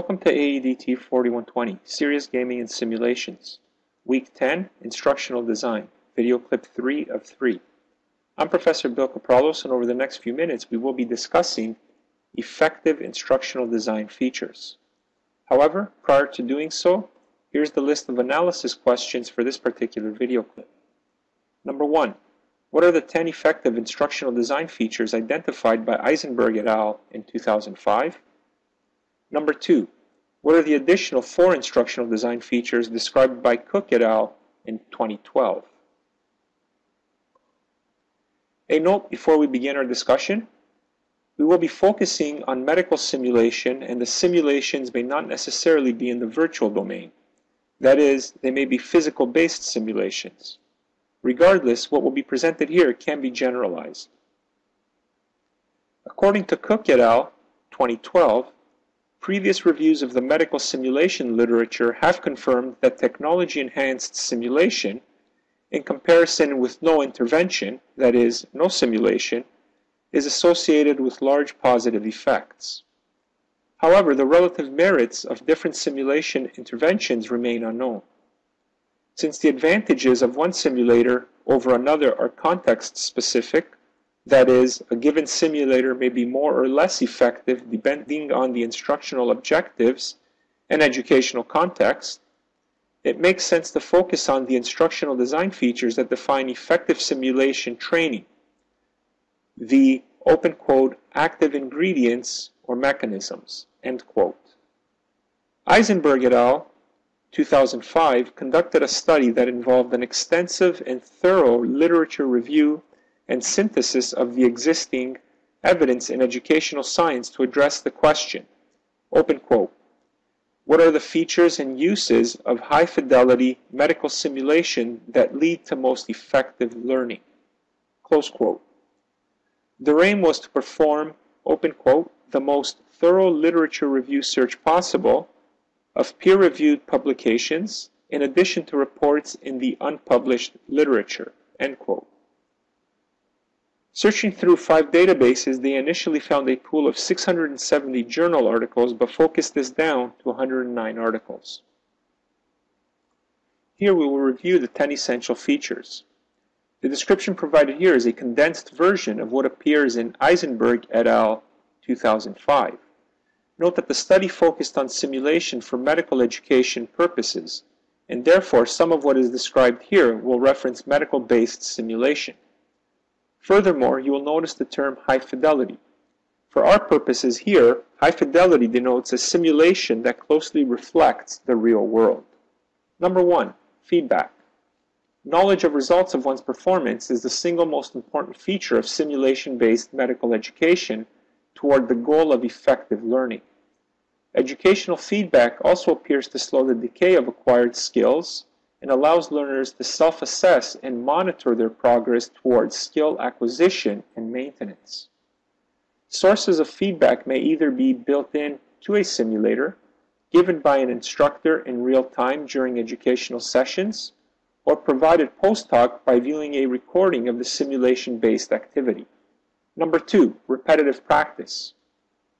Welcome to AEDT 4120, Serious Gaming and Simulations. Week 10, Instructional Design, video clip 3 of 3. I'm Professor Bill Kapralos and over the next few minutes we will be discussing effective instructional design features. However, prior to doing so, here's the list of analysis questions for this particular video clip. Number 1. What are the 10 effective instructional design features identified by Issenberg et al. in 2005? Number 2. What are the additional four instructional design features described by Cook et al. in 2012? A note before we begin our discussion. We will be focusing on medical simulation and the simulations may not necessarily be in the virtual domain. That is, they may be physical-based simulations. Regardless, what will be presented here can be generalized. According to Cook et al., 2012, previous reviews of the medical simulation literature have confirmed that technology-enhanced simulation, in comparison with no intervention, that is, no simulation, is associated with large positive effects. However, the relative merits of different simulation interventions remain unknown. Since the advantages of one simulator over another are context specific, that is, a given simulator may be more or less effective depending on the instructional objectives and educational context, it makes sense to focus on the instructional design features that define effective simulation training, the open quote active ingredients or mechanisms, end quote. Issenberg et al. 2005 conducted a study that involved an extensive and thorough literature review and synthesis of the existing evidence in educational science to address the question, open quote, what are the features and uses of high fidelity medical simulation that lead to most effective learning, close quote. Their aim was to perform, open quote, the most thorough literature review search possible of peer-reviewed publications in addition to reports in the unpublished literature, end quote. Searching through five databases, they initially found a pool of 670 journal articles, but focused this down to 109 articles. Here we will review the 10 essential features. The description provided here is a condensed version of what appears in Issenberg et al. 2005. Note that the study focused on simulation for medical education purposes, and therefore some of what is described here will reference medical-based simulation. Furthermore, you will notice the term high fidelity. For our purposes here, high fidelity denotes a simulation that closely reflects the real world. Number one, feedback. Knowledge of results of one's performance is the single most important feature of simulation-based medical education toward the goal of effective learning. Educational feedback also appears to slow the decay of acquired skills and allows learners to self-assess and monitor their progress towards skill acquisition and maintenance. Sources of feedback may either be built in to a simulator, given by an instructor in real time during educational sessions, or provided post-hoc by viewing a recording of the simulation-based activity. Number two, repetitive practice.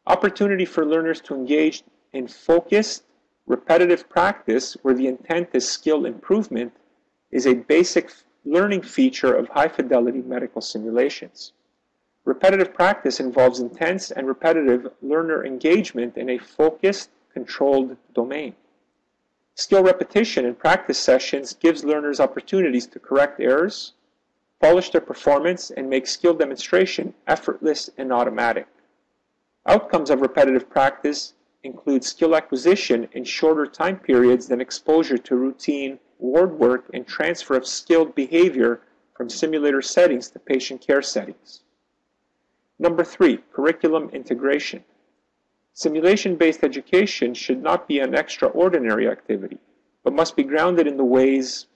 Opportunity for learners to engage in focused, repetitive practice where the intent is skill improvement is a basic learning feature of high-fidelity medical simulations. Repetitive practice involves intense and repetitive learner engagement in a focused, controlled domain. Skill repetition in practice sessions gives learners opportunities to correct errors, polish their performance, and make skill demonstration effortless and automatic. Outcomes of repetitive practice include skill acquisition in shorter time periods than exposure to routine ward work and transfer of skilled behavior from simulator settings to patient care settings. Number three, curriculum integration. Simulation-based education should not be an extraordinary activity, but must be grounded in the ways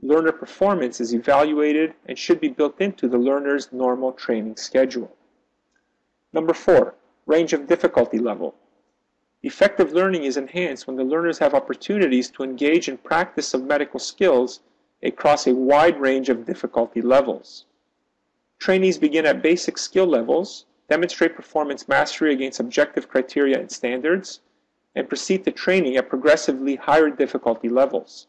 learner performance is evaluated and should be built into the learner's normal training schedule. Number four, range of difficulty level. Effective learning is enhanced when the learners have opportunities to engage in practice of medical skills across a wide range of difficulty levels. Trainees begin at basic skill levels, demonstrate performance mastery against objective criteria and standards, and proceed to training at progressively higher difficulty levels.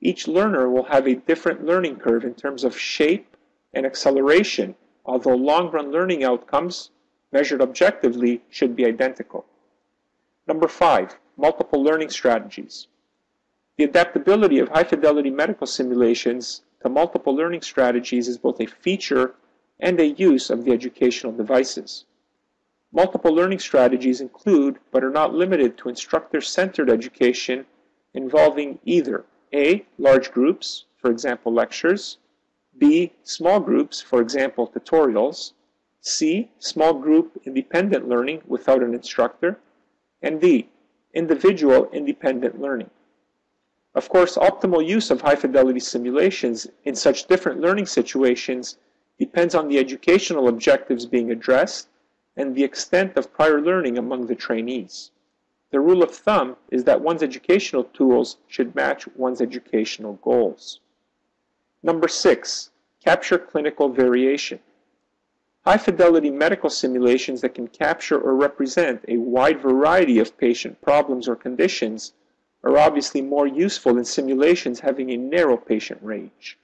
Each learner will have a different learning curve in terms of shape and acceleration, although long-run learning outcomes, measured objectively, should be identical. Number five, multiple learning strategies. The adaptability of high-fidelity medical simulations to multiple learning strategies is both a feature and a use of the educational devices. Multiple learning strategies include, but are not limited to, instructor-centered education involving either A. Large groups, for example lectures, B. Small groups, for example tutorials, C. Small group independent learning without an instructor, and D. Individual independent learning. Of course, optimal use of high-fidelity simulations in such different learning situations depends on the educational objectives being addressed and the extent of prior learning among the trainees. The rule of thumb is that one's educational tools should match one's educational goals. Number six, capture clinical variation. High fidelity medical simulations that can capture or represent a wide variety of patient problems or conditions are obviously more useful than simulations having a narrow patient range.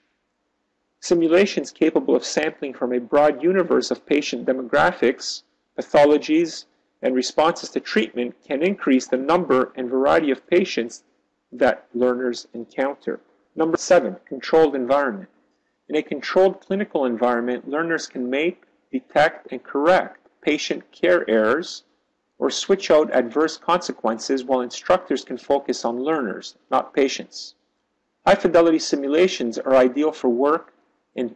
Simulations capable of sampling from a broad universe of patient demographics, pathologies, and responses to treatment can increase the number and variety of patients that learners encounter. Number seven, controlled environment. In a controlled clinical environment, learners can make, detect, and correct patient care errors or switch out adverse consequences while instructors can focus on learners, not patients. High fidelity simulations are ideal for work in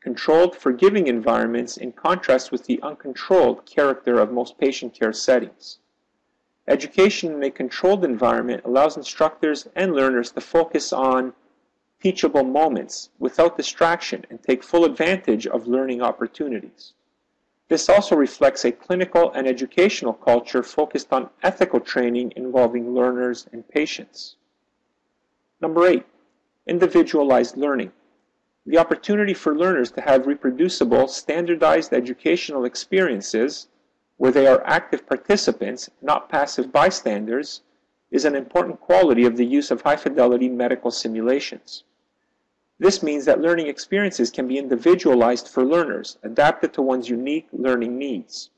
controlled, forgiving environments in contrast with the uncontrolled character of most patient care settings. Education in a controlled environment allows instructors and learners to focus on teachable moments without distraction and take full advantage of learning opportunities. This also reflects a clinical and educational culture focused on ethical training involving learners and patients. Number eight, individualized learning. The opportunity for learners to have reproducible, standardized educational experiences where they are active participants, not passive bystanders, is an important quality of the use of high fidelity medical simulations. This means that learning experiences can be individualized for learners, adapted to one's unique learning needs.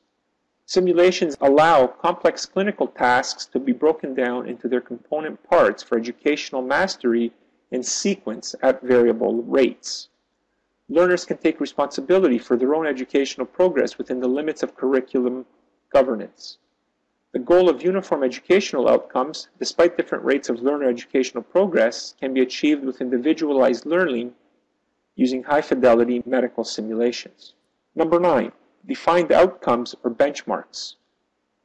Simulations allow complex clinical tasks to be broken down into their component parts for educational mastery in sequence at variable rates. Learners can take responsibility for their own educational progress within the limits of curriculum governance. The goal of uniform educational outcomes, despite different rates of learner educational progress, can be achieved with individualized learning using high-fidelity medical simulations. Number nine, defined outcomes or benchmarks.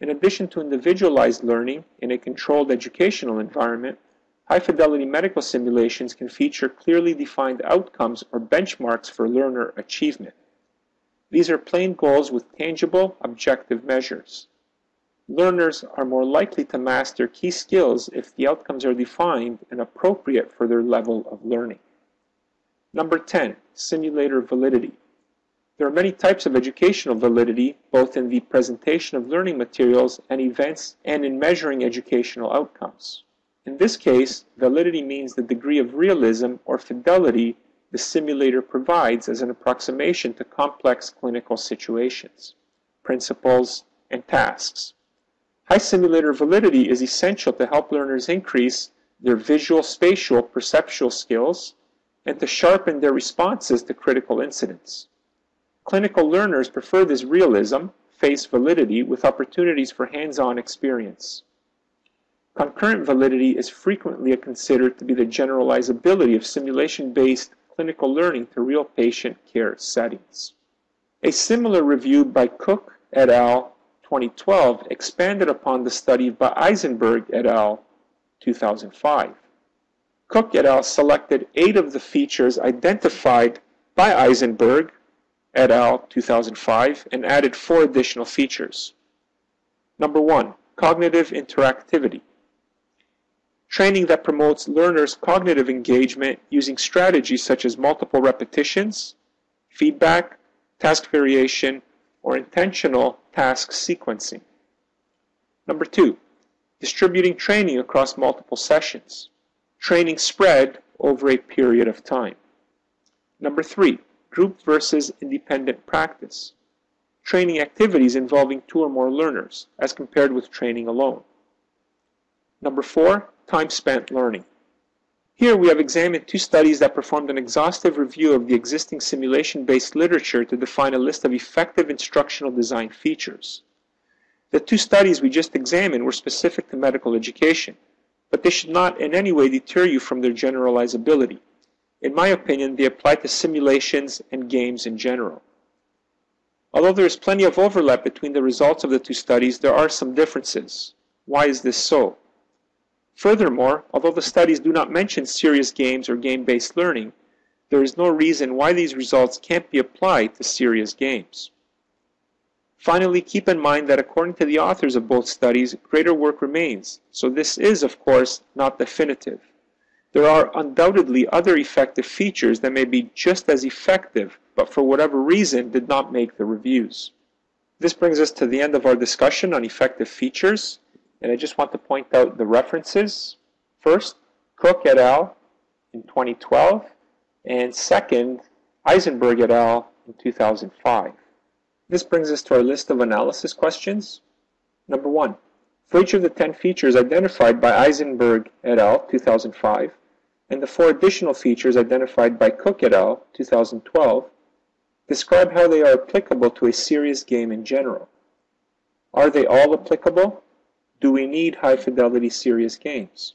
In addition to individualized learning in a controlled educational environment, high-fidelity medical simulations can feature clearly defined outcomes or benchmarks for learner achievement. These are plain goals with tangible, objective measures. Learners are more likely to master key skills if the outcomes are defined and appropriate for their level of learning. Number 10, simulator validity. There are many types of educational validity, both in the presentation of learning materials and events and in measuring educational outcomes. In this case, validity means the degree of realism or fidelity the simulator provides as an approximation to complex clinical situations, principles, and tasks. High simulator validity is essential to help learners increase their visual, spatial, perceptual skills and to sharpen their responses to critical incidents. Clinical learners prefer this realism, face validity, with opportunities for hands-on experience. Concurrent validity is frequently considered to be the generalizability of simulation-based clinical learning to real patient care settings. A similar review by Cook et al. 2012 expanded upon the study by Issenberg et al. 2005. Cook et al. selected eight of the features identified by Issenberg et al. 2005 and added four additional features. Number one, cognitive interactivity. Training that promotes learners' cognitive engagement using strategies such as multiple repetitions, feedback, task variation, or intentional task sequencing. Number two, distributing training across multiple sessions, training spread over a period of time. Number three, group versus independent practice, training activities involving two or more learners as compared with training alone. Number four, time spent learning. Here we have examined two studies that performed an exhaustive review of the existing simulation-based literature to define a list of effective instructional design features. The two studies we just examined were specific to medical education, but they should not in any way deter you from their generalizability. In my opinion, they apply to simulations and games in general. Although there is plenty of overlap between the results of the two studies, there are some differences. Why is this so? Furthermore, although the studies do not mention serious games or game-based learning, there is no reason why these results can't be applied to serious games. Finally, keep in mind that according to the authors of both studies, greater work remains, so this is, of course, not definitive. There are undoubtedly other effective features that may be just as effective, but for whatever reason did not make the reviews. This brings us to the end of our discussion on effective features. And I just want to point out the references. First, Cook et al. in 2012, and second, Issenberg et al. in 2005. This brings us to our list of analysis questions. Number one, for each of the 10 features identified by Issenberg et al. 2005, and the four additional features identified by Cook et al. 2012, describe how they are applicable to a serious game in general. Are they all applicable? Do we need high fidelity serious games?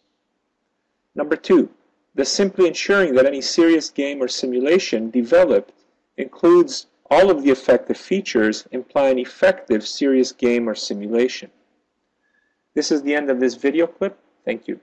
Number two, does simply ensuring that any serious game or simulation developed includes all of the effective features imply an effective serious game or simulation? This is the end of this video clip. Thank you.